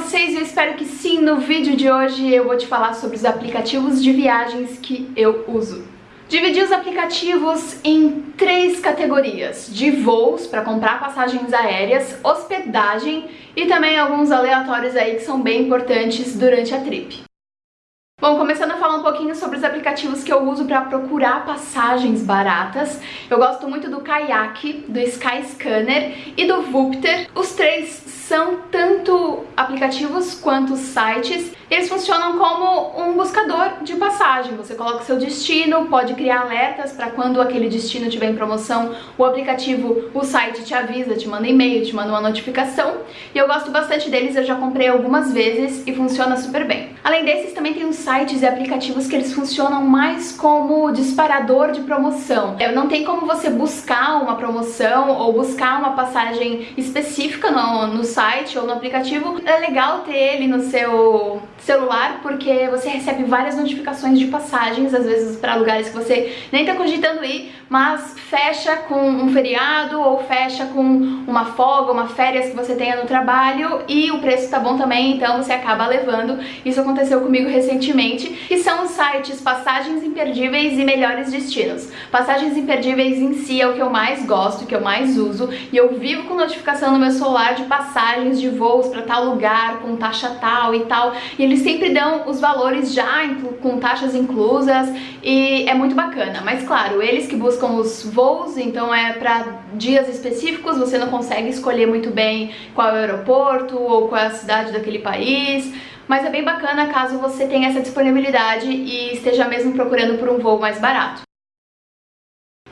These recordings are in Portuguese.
vocês? Eu espero que sim. No vídeo de hoje eu vou te falar sobre os aplicativos de viagens que eu uso. Dividi os aplicativos em três categorias, de voos para comprar passagens aéreas, hospedagem e também alguns aleatórios aí que são bem importantes durante a trip. Bom, começando a falar um pouquinho sobre os aplicativos que eu uso para procurar passagens baratas. Eu gosto muito do Kayak, do Skyscanner e do Vupter. Os três são tanto aplicativos quanto sites. Eles funcionam como um buscador de passagem. Você coloca o seu destino, pode criar alertas para quando aquele destino estiver em promoção, o aplicativo, o site te avisa, te manda e-mail, te manda uma notificação. E eu gosto bastante deles, eu já comprei algumas vezes e funciona super bem. Além desses, também tem uns sites e aplicativos que eles funcionam mais como disparador de promoção. Não tem como você buscar uma promoção ou buscar uma passagem específica no, no site ou no aplicativo. É legal ter ele no seu celular porque você recebe várias notificações de passagens, às vezes para lugares que você nem tá cogitando ir, mas fecha com um feriado ou fecha com uma folga, uma férias que você tenha no trabalho e o preço tá bom também, então você acaba levando. Isso aconteceu comigo recentemente, e são os sites Passagens Imperdíveis e Melhores Destinos. Passagens Imperdíveis em si é o que eu mais gosto, que eu mais uso, e eu vivo com notificação no meu celular de passagens de voos para tal lugar, com taxa tal e tal, e eles sempre dão os valores já com taxas inclusas, e é muito bacana. Mas claro, eles que buscam os voos, então é para dias específicos, você não consegue escolher muito bem qual é o aeroporto ou qual é a cidade daquele país, mas é bem bacana caso você tenha essa disponibilidade e esteja mesmo procurando por um voo mais barato.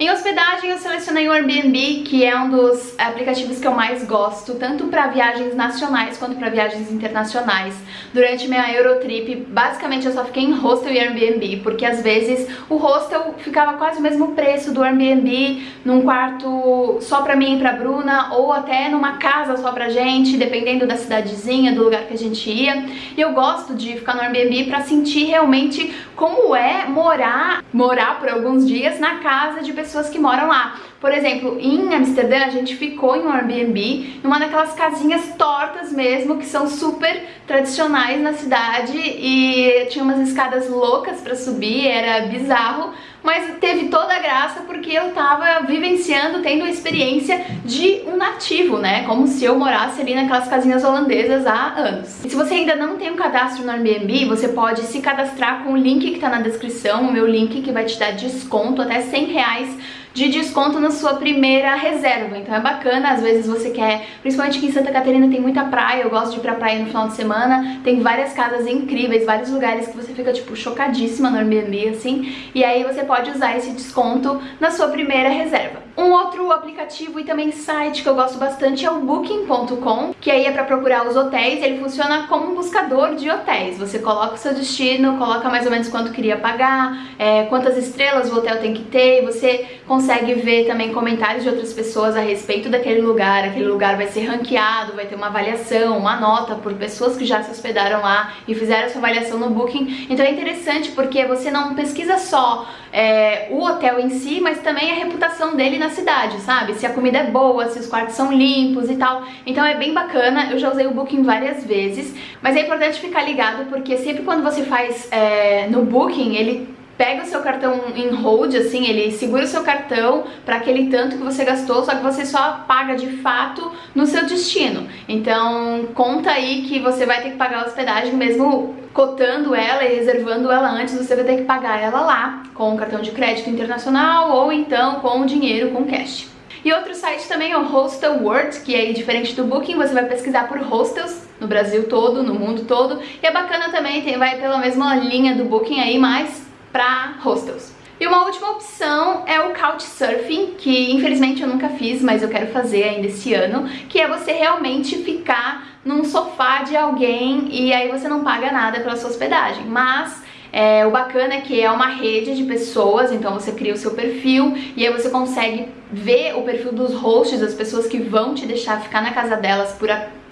Em hospedagem eu selecionei o Airbnb, que é um dos aplicativos que eu mais gosto, tanto para viagens nacionais quanto para viagens internacionais. Durante minha Eurotrip, basicamente eu só fiquei em hostel e Airbnb, porque às vezes o hostel ficava quase o mesmo preço do Airbnb, num quarto só pra mim e pra Bruna, ou até numa casa só pra gente, dependendo da cidadezinha, do lugar que a gente ia. E eu gosto de ficar no Airbnb pra sentir realmente como é morar, morar por alguns dias na casa de pessoas pessoas que moram lá. Por exemplo, em Amsterdã a gente ficou em um Airbnb, numa daquelas casinhas tortas mesmo, que são super tradicionais na cidade e tinha umas escadas loucas pra subir, era bizarro, mas teve toda a graça porque eu tava vivenciando, tendo a experiência de um nativo, né? Como se eu morasse ali naquelas casinhas holandesas há anos. E se você ainda não tem um cadastro no Airbnb, você pode se cadastrar com o link que tá na descrição, o meu link que vai te dar desconto até 100 reais de desconto na sua primeira reserva. Então é bacana, às vezes você quer, principalmente aqui em Santa Catarina tem muita praia, eu gosto de ir pra praia no final de semana, tem várias casas incríveis, vários lugares que você fica tipo chocadíssima no Airbnb assim, e aí você pode usar esse desconto na sua primeira reserva. Um outro aplicativo e também site que eu gosto bastante é o Booking.com, que aí é para procurar os hotéis, ele funciona como um buscador de hotéis. Você coloca o seu destino, coloca mais ou menos quanto queria pagar, é, quantas estrelas o hotel tem que ter, e você consegue ver também comentários de outras pessoas a respeito daquele lugar, aquele lugar vai ser ranqueado, vai ter uma avaliação, uma nota por pessoas que já se hospedaram lá e fizeram essa avaliação no Booking. Então é interessante porque você não pesquisa só é, o hotel em si, mas também a reputação dele na cidade, sabe? Se a comida é boa, se os quartos são limpos e tal. Então é bem bacana, eu já usei o Booking várias vezes, mas é importante ficar ligado porque sempre quando você faz é, no Booking, ele pega o seu cartão em hold, assim, ele segura o seu cartão para aquele tanto que você gastou, só que você só paga de fato no seu destino. Então, conta aí que você vai ter que pagar a hospedagem mesmo cotando ela e reservando ela antes, você vai ter que pagar ela lá, com o cartão de crédito internacional ou então com o dinheiro, com cash. E outro site também é o Hostel World, que aí, diferente do Booking, você vai pesquisar por hostels no Brasil todo, no mundo todo. E é bacana também, tem, vai pela mesma linha do Booking aí, mas para hostels. E uma última opção é o Couchsurfing, que infelizmente eu nunca fiz, mas eu quero fazer ainda esse ano, que é você realmente ficar num sofá de alguém e aí você não paga nada pela sua hospedagem. Mas é, o bacana é que é uma rede de pessoas, então você cria o seu perfil e aí você consegue ver o perfil dos hosts, das pessoas que vão te deixar ficar na casa delas por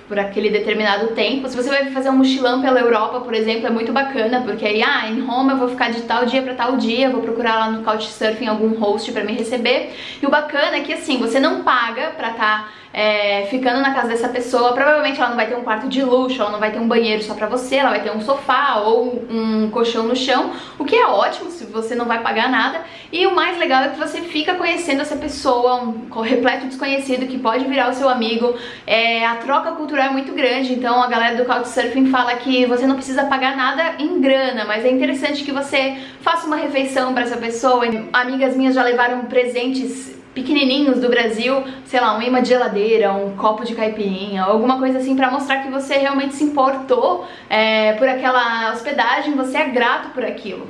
por aquele determinado tempo. Se você vai fazer um mochilão pela Europa, por exemplo, é muito bacana, porque aí, ah, em Roma eu vou ficar de tal dia pra tal dia, vou procurar lá no Couchsurfing algum host pra me receber. E o bacana é que, assim, você não paga pra estar... Tá é, ficando na casa dessa pessoa, provavelmente ela não vai ter um quarto de luxo, ela não vai ter um banheiro só pra você, ela vai ter um sofá ou um colchão no chão, o que é ótimo se você não vai pagar nada. E o mais legal é que você fica conhecendo essa pessoa, um repleto desconhecido que pode virar o seu amigo. É, a troca cultural é muito grande, então a galera do Couchsurfing fala que você não precisa pagar nada em grana, mas é interessante que você faça uma refeição para essa pessoa. Amigas minhas já levaram presentes pequenininhos do Brasil, sei lá, um imã de geladeira, um copo de caipirinha, alguma coisa assim pra mostrar que você realmente se importou é, por aquela hospedagem, você é grato por aquilo.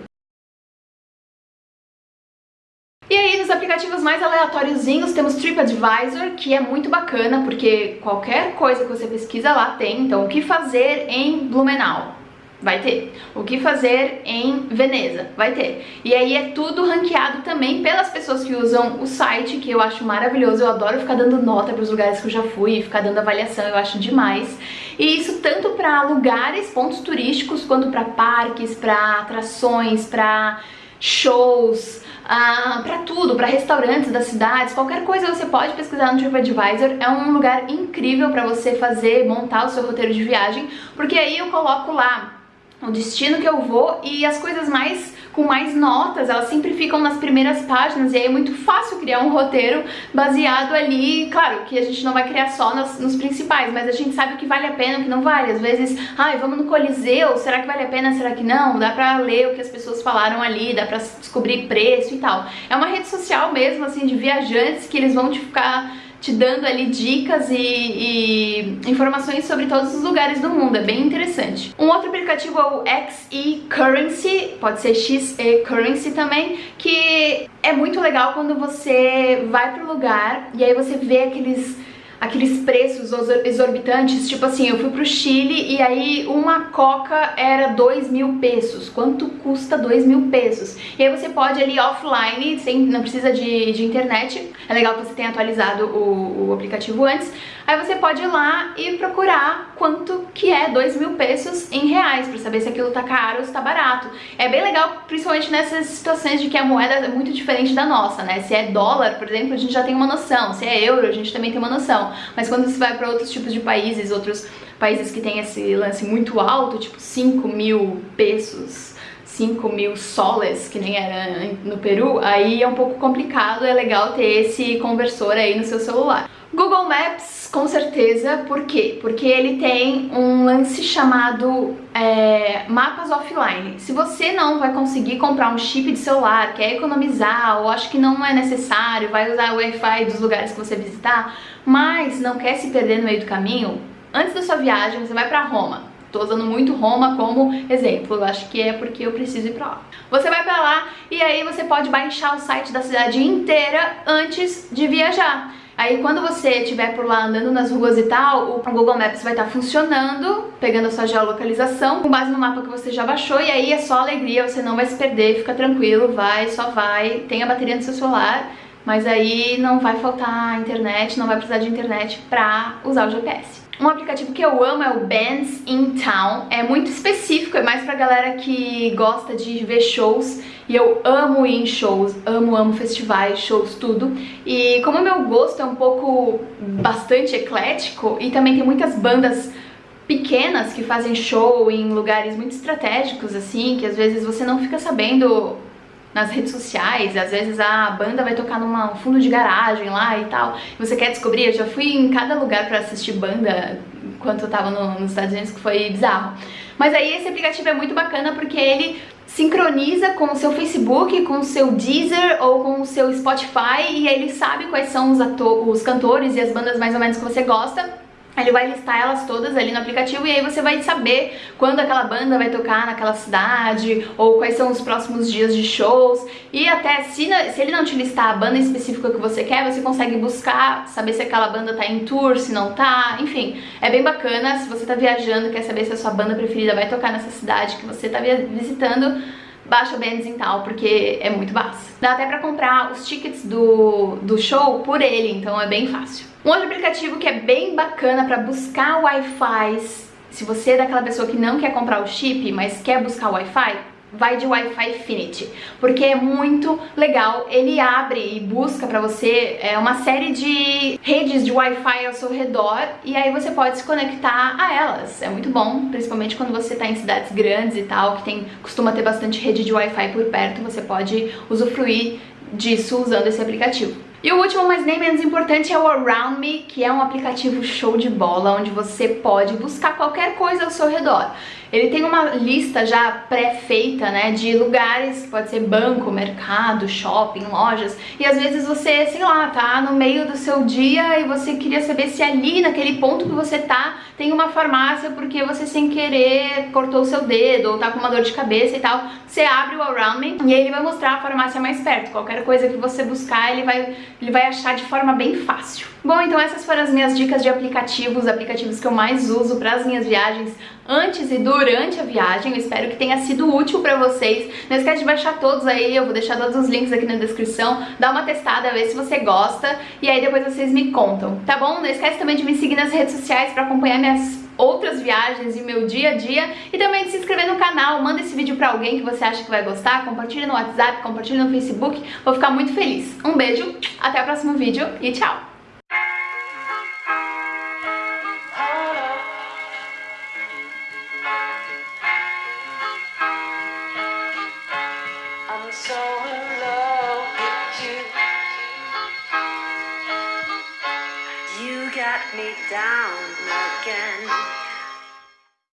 E aí, nos aplicativos mais aleatóriozinhos, temos TripAdvisor, que é muito bacana, porque qualquer coisa que você pesquisa lá tem. Então, o que fazer em Blumenau? Vai ter. O que fazer em Veneza? Vai ter. E aí é tudo ranqueado também pelas pessoas que usam o site, que eu acho maravilhoso. Eu adoro ficar dando nota para os lugares que eu já fui, ficar dando avaliação, eu acho demais. E isso tanto para lugares, pontos turísticos, quanto para parques, para atrações, para shows, ah, para tudo, para restaurantes das cidades, qualquer coisa você pode pesquisar no TripAdvisor. É um lugar incrível para você fazer, montar o seu roteiro de viagem, porque aí eu coloco lá o destino que eu vou e as coisas mais com mais notas, elas sempre ficam nas primeiras páginas e aí é muito fácil criar um roteiro baseado ali, claro que a gente não vai criar só nos, nos principais, mas a gente sabe o que vale a pena o que não vale, às vezes, ai, vamos no Coliseu, será que vale a pena, será que não? Dá pra ler o que as pessoas falaram ali, dá pra descobrir preço e tal. É uma rede social mesmo, assim, de viajantes que eles vão te ficar te dando ali dicas e, e, informações sobre todos os lugares do mundo, é bem interessante. Um outro aplicativo é o XE Currency, pode ser XE Currency também, que é muito legal quando você vai pro lugar e aí você vê aqueles aqueles preços exorbitantes, tipo assim, eu fui pro Chile e aí uma coca era 2 mil pesos. Quanto custa 2 mil pesos? E aí você pode ali offline, sem, não precisa de, de internet, é legal que você tenha atualizado o, o aplicativo antes, aí você pode ir lá e procurar quanto que é 2 mil pesos em reais, pra saber se aquilo tá caro ou se tá barato. É bem legal, principalmente nessas situações de que a moeda é muito diferente da nossa, né? Se é dólar, por exemplo, a gente já tem uma noção, se é euro, a gente também tem uma noção. Mas quando você vai para outros tipos de países, outros países que tem esse lance muito alto, tipo 5 mil pesos, 5 mil soles, que nem era no Peru, aí é um pouco complicado, é legal ter esse conversor aí no seu celular. Google Maps, com certeza, por quê? Porque ele tem um lance chamado é, mapas offline. Se você não vai conseguir comprar um chip de celular, quer economizar ou acha que não é necessário, vai usar o Wi-Fi dos lugares que você visitar, mas não quer se perder no meio do caminho, antes da sua viagem você vai pra Roma. Tô usando muito Roma como exemplo, eu acho que é porque eu preciso ir pra lá. Você vai pra lá e aí você pode baixar o site da cidade inteira antes de viajar. Aí quando você estiver por lá andando nas ruas e tal, o Google Maps vai estar tá funcionando, pegando a sua geolocalização, com base no mapa que você já baixou, e aí é só alegria, você não vai se perder, fica tranquilo, vai, só vai, tem a bateria no seu celular, mas aí não vai faltar internet, não vai precisar de internet pra usar o GPS. Um aplicativo que eu amo é o Bands in Town, é muito específico, é mais pra galera que gosta de ver shows e eu amo ir em shows, amo, amo festivais, shows, tudo. E como o meu gosto é um pouco bastante eclético e também tem muitas bandas pequenas que fazem show em lugares muito estratégicos, assim, que às vezes você não fica sabendo nas redes sociais, às vezes a banda vai tocar num fundo de garagem lá e tal, você quer descobrir, eu já fui em cada lugar pra assistir banda enquanto eu tava no, nos Estados Unidos, que foi bizarro. Mas aí esse aplicativo é muito bacana porque ele sincroniza com o seu Facebook, com o seu Deezer ou com o seu Spotify e ele sabe quais são os, os cantores e as bandas mais ou menos que você gosta ele vai listar elas todas ali no aplicativo e aí você vai saber quando aquela banda vai tocar naquela cidade ou quais são os próximos dias de shows. E até se, se ele não te listar a banda específica que você quer, você consegue buscar, saber se aquela banda tá em tour, se não tá, enfim, é bem bacana, se você tá viajando, quer saber se a sua banda preferida vai tocar nessa cidade que você tá visitando, baixa o Benzintal, porque é muito baixo. Dá até pra comprar os tickets do, do show por ele, então é bem fácil. Um outro aplicativo que é bem bacana pra buscar Wi-Fi, se você é daquela pessoa que não quer comprar o chip, mas quer buscar Wi-Fi, vai de Wi-Fi Infinity, porque é muito legal, ele abre e busca pra você é, uma série de redes de Wi-Fi ao seu redor e aí você pode se conectar a elas, é muito bom, principalmente quando você tá em cidades grandes e tal, que tem, costuma ter bastante rede de Wi-Fi por perto, você pode usufruir disso usando esse aplicativo. E o último, mas nem menos importante, é o Around Me, que é um aplicativo show de bola, onde você pode buscar qualquer coisa ao seu redor. Ele tem uma lista já pré-feita, né, de lugares, pode ser banco, mercado, shopping, lojas, e às vezes você, sei lá, tá no meio do seu dia e você queria saber se ali, naquele ponto que você tá, tem uma farmácia porque você sem querer cortou o seu dedo ou tá com uma dor de cabeça e tal. Você abre o Around Me e aí ele vai mostrar a farmácia mais perto. Qualquer coisa que você buscar, ele vai, ele vai achar de forma bem fácil. Bom, então essas foram as minhas dicas de aplicativos, aplicativos que eu mais uso para as minhas viagens antes e durante a viagem. Eu espero que tenha sido útil para vocês. Não esquece de baixar todos aí, eu vou deixar todos os links aqui na descrição. Dá uma testada, ver se você gosta e aí depois vocês me contam, tá bom? Não esquece também de me seguir nas redes sociais para acompanhar minhas outras viagens e meu dia a dia e também de se inscrever no canal, manda esse vídeo pra alguém que você acha que vai gostar, compartilha no WhatsApp, compartilha no Facebook, vou ficar muito feliz. Um beijo, até o próximo vídeo e tchau! Down again.